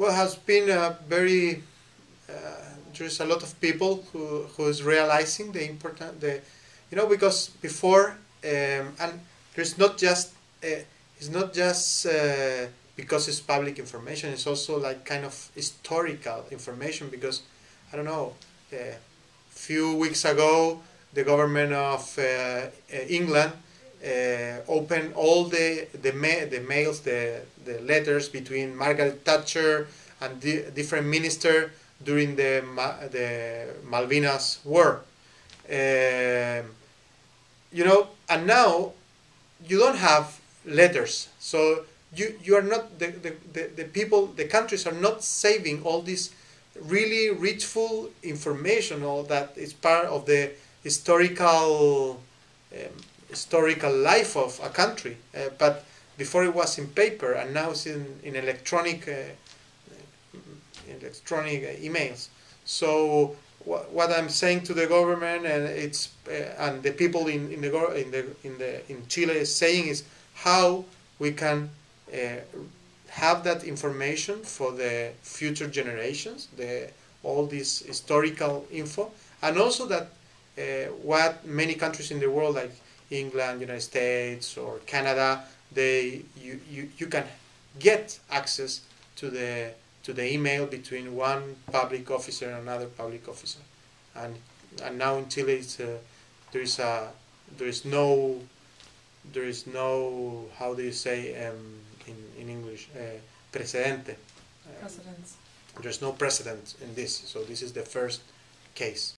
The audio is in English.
Well, has been a very uh, there's a lot of people who who is realizing the important the you know because before um, and there's not just uh, it's not just uh, because it's public information it's also like kind of historical information because I don't know a few weeks ago the government of uh, uh, England uh, opened all the the, ma- the mails the the letters between Margaret Thatcher and the different minister during the the Malvinas War. Uh, you know, and now you don't have letters, so you you are not the, the, the, the people the countries are not saving all this really richful information all that is part of the historical um, historical life of a country uh, but before it was in paper and now it's in, in electronic uh, electronic emails. So wh- what I'm saying to the government and it's uh, and the people in, in the in the in the in Chile is saying is how we can uh, have that information for the future generations, the all this historical info, and also that uh, what many countries in the world like England, United States, or Canada, they you, you, you can get access to the to the email between one public officer and another public officer, and and now in Chile it's, uh, there is a there is no there is no how do you say um, in in English uh, precedente. Precedence. There's no precedent in this, so this is the first case.